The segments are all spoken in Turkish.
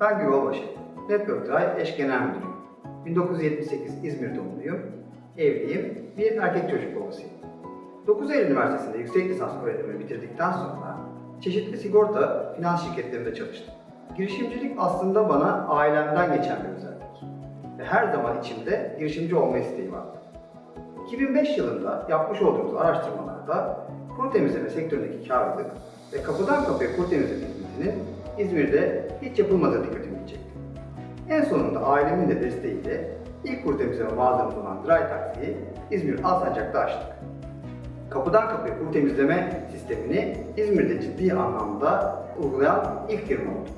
Ben Güva Başı. Network Drive eş genel müdürüyüm. 1978 İzmir doğumluyum. Evliyim. Bir erkek çocuk babasıyım. 9 Eylül Üniversitesi'nde yüksek lisans öğretimini bitirdikten sonra çeşitli sigorta, finans şirketlerinde çalıştım. Girişimcilik aslında bana ailemden geçen bir özellik. Ve her zaman içimde girişimci olma isteği vardı. 2005 yılında yapmış olduğumuz araştırmalarda kuru temizleme sektöründeki karlılık ve kapıdan kapıya kuru temizleme hizmetinin İzmir'de hiç yapılmadığı dikkatimi çekti. En sonunda ailemin de desteğiyle ilk kuru temizleme mağazamız olan Dry Taxi'yi İzmir Alsancak'ta açtık. Kapıdan kapıya kuru temizleme sistemini İzmir'de ciddi anlamda uygulayan ilk firma olduk.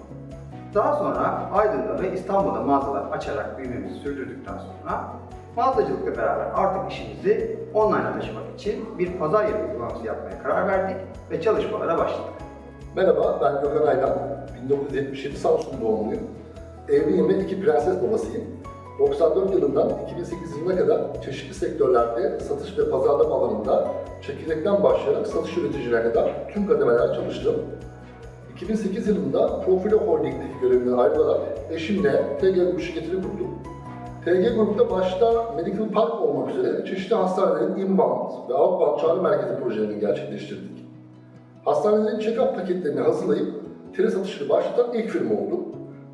Daha sonra Aydın'da ve İstanbul'da mağazalar açarak büyümemizi sürdürdükten sonra mağazacılıkla beraber artık işimizi online'a taşımak için bir pazar yeri uygulaması yapmaya karar verdik ve çalışmalara başladık. Merhaba, ben Gökhan Aydan. 1977 Samsun doğumluyum. Evliyim ve iki prenses babasıyım. 94 yılından 2008 yılına kadar çeşitli sektörlerde satış ve pazarlama alanında çekirdekten başlayarak satış üreticilerine kadar tüm kademeler çalıştım. 2008 yılında Profilo Holding'deki görevimden ayrılarak eşimle TG Grup şirketini kurduk. TG Grup'ta başta Medical Park olmak üzere çeşitli hastanelerin inbound ve outbound çağrı merkezi projelerini gerçekleştirdik. Hastanelerin check-up paketlerini hazırlayıp tele satışını başlatan ilk firma olduk.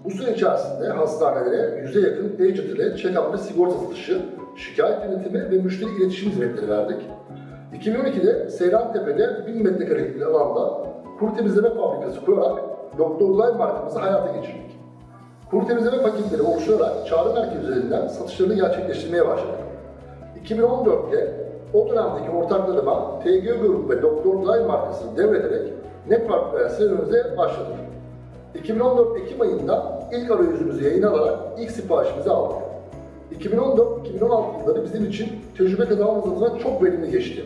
Bu süre içerisinde hastanelere yüze yakın agent ile check-up ve sigorta satışı, şikayet yönetimi ve müşteri iletişim hizmetleri verdik. 2012'de Seyrantepe'de 1000 metrekarelik bir alanda kuru temizleme fabrikası kurarak Doktor Live markamızı hayata geçirdik. Kuru temizleme paketleri oluşturarak çağrı merkezi üzerinden satışlarını gerçekleştirmeye başladık. 2014'te o dönemdeki ortaklarıma TG Grup ve Doktor Live markasını devrederek Network serüvenimize başladık. 2014 Ekim ayında ilk arayüzümüzü yayına alarak ilk siparişimizi aldık. 2014-2016 yılları bizim için tecrübe kazanmamız adına çok verimli geçti.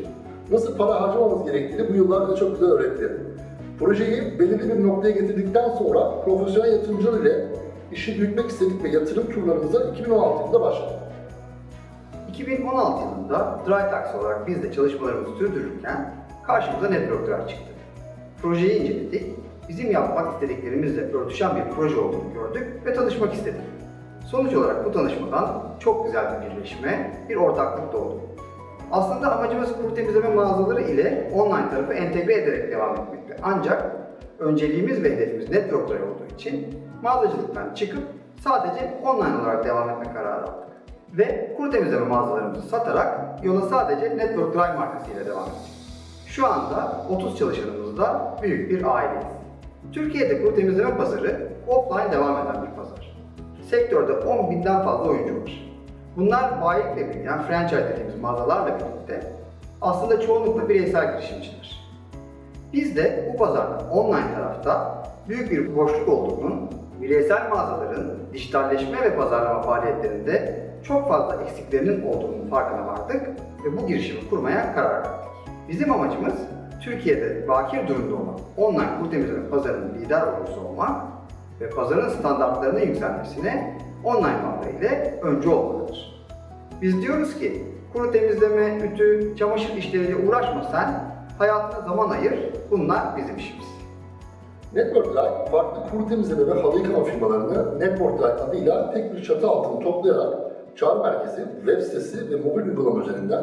Nasıl para harcamamız gerektiğini bu yıllar çok güzel öğretti. Projeyi belirli bir noktaya getirdikten sonra profesyonel yatırımcılar ile işi büyütmek istedik ve yatırım turlarımıza 2016 yılında başladık. 2016 yılında Dry Taxi olarak biz de çalışmalarımızı sürdürürken karşımıza Network Drive çıktı. Projeyi inceledik, bizim yapmak istediklerimizle örtüşen bir proje olduğunu gördük ve tanışmak istedik. Sonuç olarak bu tanışmadan çok güzel bir birleşme, bir ortaklık doğdu. Aslında amacımız kuru temizleme mağazaları ile online tarafı entegre ederek devam etmekti. Ancak önceliğimiz ve hedefimiz Network Drive olduğu için mağazacılıktan çıkıp sadece online olarak devam etme kararı aldık. Ve kuru temizleme mağazalarımızı satarak yola sadece Network Drive markasıyla devam ettik. Şu anda 30 çalışanımızda büyük bir aileyiz. Türkiye'de kuru temizleme pazarı offline devam eden bir pazar. Sektörde 10 binden fazla oyuncu var. Bunlar bayilikle büyüyen franchise dediğimiz mağazalarla birlikte aslında çoğunlukla bireysel girişimciler. Biz de bu pazarda online tarafta büyük bir boşluk olduğunun, bireysel mağazaların dijitalleşme ve pazarlama faaliyetlerinde çok fazla eksiklerinin olduğunun farkına vardık ve bu girişimi kurmaya karar verdik. Bizim amacımız Türkiye'de bakir durumda olan online kuru temizleme pazarının lider oyuncusu olmak ve pazarın standartlarının yükselmesine online mağaza ile öncü olmalıdır. Biz diyoruz ki kuru temizleme, ütü, çamaşır işleriyle uğraşma sen, hayatına zaman ayır, bunlar bizim işimiz. Network Drive, farklı kuru temizleme ve halı yıkama firmalarını Network Drive adıyla tek bir çatı altında toplayarak çağrı merkezi, web sitesi ve mobil uygulama üzerinden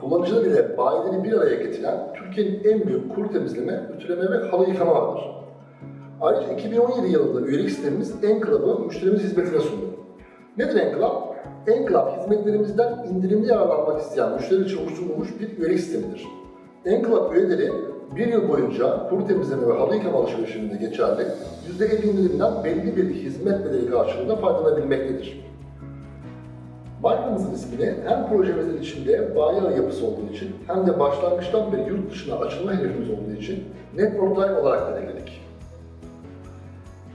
kullanıcılar ile bayileri bir araya getiren Türkiye'nin en büyük kuru temizleme, ütüleme ve halı yıkama ağıdır. Ayrıca 2017 yılında üyelik sistemimiz Enclub'ı müşterimiz hizmetine sundu. Nedir Enclub? Enclub hizmetlerimizden indirimli yararlanmak isteyen müşteri için oluşturulmuş bir üyelik sistemidir. Enclub üyeleri bir yıl boyunca kuru temizleme ve halı yıkama alışverişinde geçerli %50 indirimden belli bir hizmet bedeli karşılığında faydalanabilmektedir. Markamızın ismini hem projemizin içinde bayi yapısı olduğu için hem de başlangıçtan beri yurt dışına açılma hedefimiz olduğu için Network Drive olarak belirledik.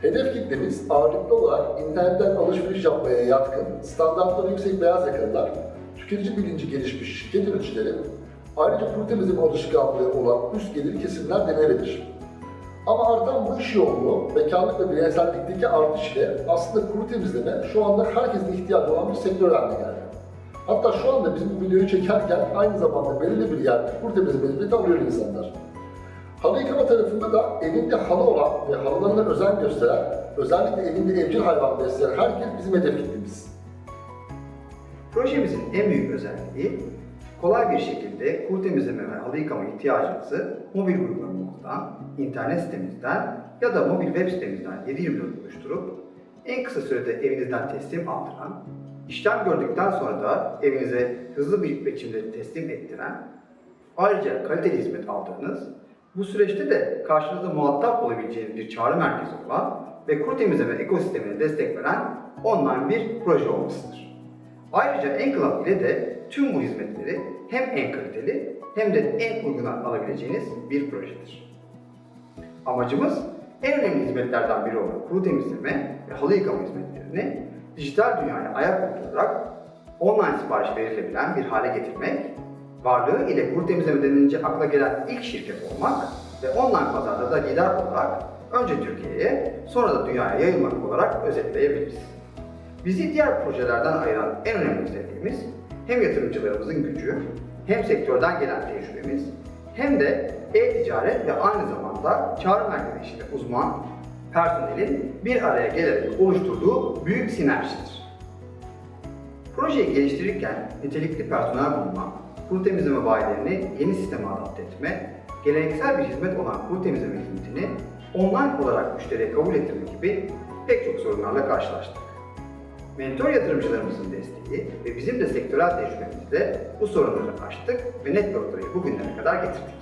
Hedef kitlemiz ağırlıklı olarak internetten alışveriş yapmaya yatkın, standartları yüksek beyaz yakalılar, tüketici bilinci gelişmiş şirket yöneticileri, ayrıca kuru temizleme alışkanlığı olan üst gelir kesimler denebilir. Ama artan bu iş yoğunluğu, bekarlık ve bireysellikteki artış ile aslında kuru temizleme şu anda herkesin ihtiyacı olan bir sektör haline geldi. Hatta şu anda biz bu videoyu çekerken aynı zamanda belirli bir yerde kuru temizleme hizmeti alıyor insanlar. Halı yıkama tarafında da evinde halı olan ve halılarına özen gösteren, özellikle evinde evcil hayvan besleyen herkes bizim hedef kitlemiz. Projemizin en büyük özelliği kolay bir şekilde kuru temizleme ve halı yıkama ihtiyacınızı mobil uygulamamızdan, internet sitemizden ya da mobil web sitemizden 7/24 oluşturup en kısa sürede evinizden teslim aldıran, işlem gördükten sonra da evinize hızlı bir biçimde teslim ettiren, ayrıca kaliteli hizmet aldığınız, bu süreçte de karşınızda muhatap olabileceğiniz bir çağrı merkezi olan ve kuru temizleme ekosistemine destek veren online bir proje olmasıdır. Ayrıca Enclave ile de tüm bu hizmetleri hem en kaliteli hem de en uygun alabileceğiniz bir projedir. Amacımız en önemli hizmetlerden biri olan kuru temizleme ve halı yıkama hizmetlerini dijital dünyaya ayak uydurarak online sipariş verilebilen bir hale getirmek, varlığı ile kuru temizleme denilince akla gelen ilk şirket olmak ve online pazarda da lider olarak önce Türkiye'ye sonra da dünyaya yayılmak olarak özetleyebiliriz. Bizi diğer projelerden ayıran en önemli özelliğimiz hem yatırımcılarımızın gücü, hem sektörden gelen tecrübemiz, hem de e-ticaret ve aynı zamanda çağrı merkezi işinde uzman personelin bir araya gelerek oluşturduğu büyük sinerjidir. Projeyi geliştirirken nitelikli personel bulma, kuru temizleme bayilerini yeni sisteme adapte etme, geleneksel bir hizmet olan kuru temizleme hizmetini online olarak müşteriye kabul ettirme gibi pek çok sorunlarla karşılaştık. Mentor yatırımcılarımızın desteği ve bizim de sektörel tecrübemizle bu sorunları aştık ve Network'ları bugünlere kadar getirdik.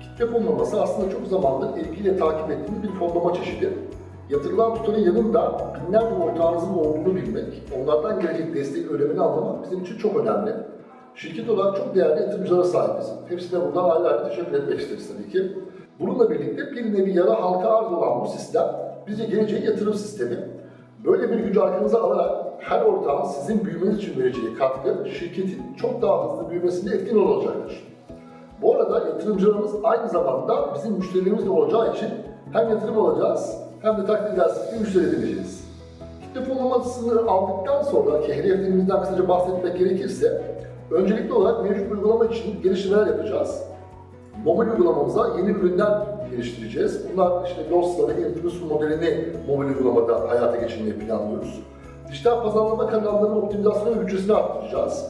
Kitle fonlaması aslında çok zamandır ilgiyle takip ettiğimiz bir fonlama çeşidi. Yatırılan tutarın yanında binlerce ortağınızın olduğunu bilmek, onlardan gelecek desteğin önemini anlamak bizim için çok önemli. Şirket olarak çok değerli yatırımcılara sahibiz. Hepsine buradan ayrı ayrı teşekkür etmek isteriz tabii ki. Bununla birlikte bir nevi yara halka arz olan bu sistem bize geleceğin yatırım sistemi. Böyle bir gücü arkanıza alarak her ortağın sizin büyümeniz için vereceği katkı şirketin çok daha hızlı büyümesinde etkin olacaktır. Bu arada yatırımcılarımız aynı zamanda bizim müşterilerimiz de olacağı için hem yatırım alacağız hem de takdir edersiniz ki müşteri edineceğiz. Kitle fonlamasını aldıktan sonra ki hedeflerimizden kısaca bahsetmek gerekirse öncelikli olarak mevcut uygulama için geliştirmeler yapacağız. Mobil uygulamamıza yeni ürünler geliştireceğiz. Bunlar işte Los'la ve Influence modelini mobil uygulamada hayata geçirmeyi planlıyoruz. Dijital pazarlama kanallarının optimizasyonu bütçesini arttıracağız.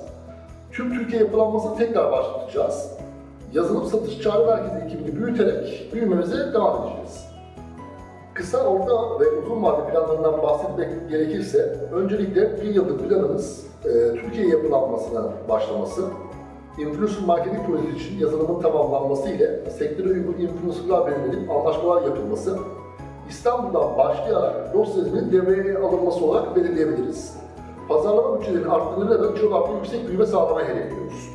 Tüm Türkiye yapılanmasını tekrar başlatacağız. Yazılım satış çağrı merkezi ekibini büyüterek büyümemize devam edeceğiz. Kısa, orta ve uzun vade planlarından bahsetmek gerekirse, öncelikle bir yıllık planımız e, Türkiye yapılanmasına başlaması, influencer marketing projesi için yazılımın tamamlanması ile sektöre uygun influencerlar belirlenip anlaşmalar yapılması, İstanbul'dan başlayarak dosyasının devreye alınması olarak belirleyebiliriz. Pazarlama bütçelerinin arttırılığıyla da çok artı yüksek büyüme sağlamayı hedefliyoruz.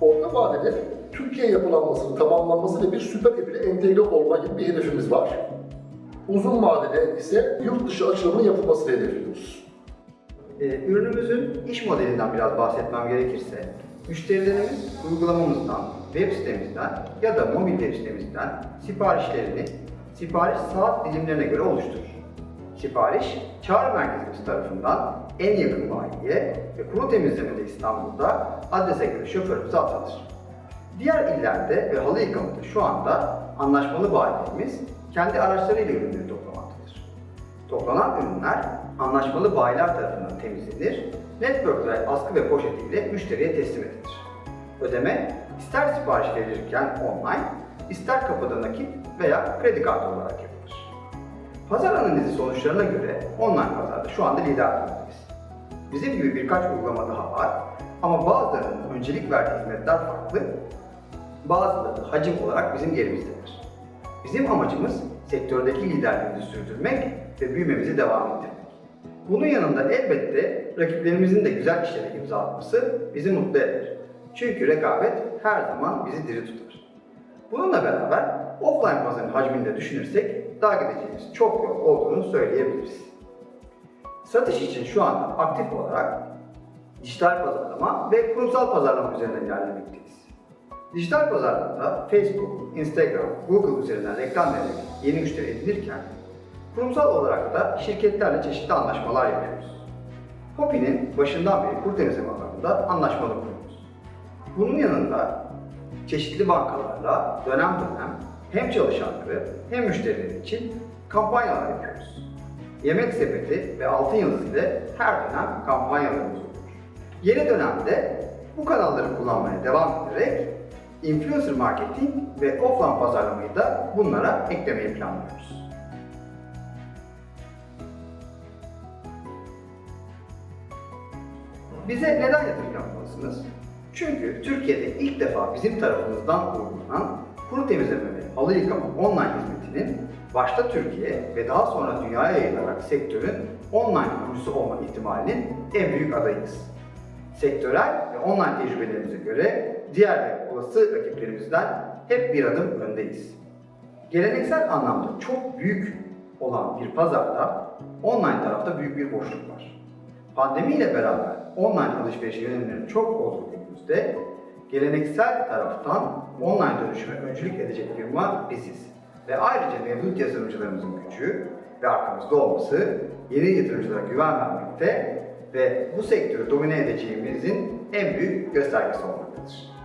Orta vadede Türkiye yapılanmasının tamamlanması ve bir süper app ile entegre olma gibi bir hedefimiz var. Uzun vadede ise yurt dışı açılımının yapılmasını hedefliyoruz. Ee, ürünümüzün iş modelinden biraz bahsetmem gerekirse, müşterilerimiz uygulamamızdan, web sitemizden ya da mobil web siparişlerini sipariş saat dilimlerine göre oluşturur. Sipariş, çağrı merkezimiz tarafından en yakın bayiye ve kuru temizlemede İstanbul'da adrese göre şoförümüze atanır. Diğer illerde ve halı yıkamada şu anda anlaşmalı bayilerimiz kendi araçlarıyla ürünleri toplamaktadır. Toplanan ürünler anlaşmalı bayiler tarafından temizlenir, network askı ve poşetiyle müşteriye teslim edilir. Ödeme ister sipariş verilirken online, ister kapıda nakit veya kredi kartı olarak yapılır. Pazar analizi sonuçlarına göre online pazarda şu anda lider durumdayız. Bizim gibi birkaç uygulama daha var ama bazılarının öncelik verdiği hizmetler farklı, bazıları hacim olarak bizim yerimizdedir. Bizim amacımız sektördeki liderliğimizi sürdürmek ve büyümemizi devam ettirmek. Bunun yanında elbette rakiplerimizin de güzel işlere imza atması bizi mutlu eder. Çünkü rekabet her zaman bizi diri tutar. Bununla beraber offline pazarın hacmini de düşünürsek daha gideceğimiz çok yol olduğunu söyleyebiliriz. Satış için şu anda aktif olarak dijital pazarlama ve kurumsal pazarlama üzerinden ilerlemekteyiz. Dijital pazarlamada Facebook, Instagram, Google üzerinden reklam vererek yeni müşteri edinirken, kurumsal olarak da şirketlerle çeşitli anlaşmalar yapıyoruz. Hopi'nin başından beri kur temizleme alanında anlaşmalı kuruyoruz. Bunun yanında çeşitli bankalarla dönem dönem hem çalışanları hem müşterileri için kampanyalar yapıyoruz. Yemek sepeti ve altın yıldız ile her dönem kampanyalarımız olur. Yeni dönemde bu kanalları kullanmaya devam ederek influencer marketing ve offline pazarlamayı da bunlara eklemeyi planlıyoruz. Bize neden yatırım yapmalısınız? Çünkü Türkiye'de ilk defa bizim tarafımızdan uygulanan kuru temizleme ve halı yıkama online hizmetinin başta Türkiye ve daha sonra dünyaya yayılarak sektörün online kurucusu olma ihtimalinin en büyük adayıyız. Sektörel ve online tecrübelerimize göre diğer olası rakiplerimizden hep bir adım öndeyiz. Geleneksel anlamda çok büyük olan bir pazarda online tarafta büyük bir boşluk var. Pandemiyle beraber online alışveriş yönelimleri çok olduğu günümüzde geleneksel taraftan online dönüşüme öncülük edecek firma biziz. Ve ayrıca mevcut yatırımcılarımızın gücü ve arkamızda olması yeni yatırımcılara güven vermekte ve bu sektörü domine edeceğimizin en büyük göstergesi olmaktadır.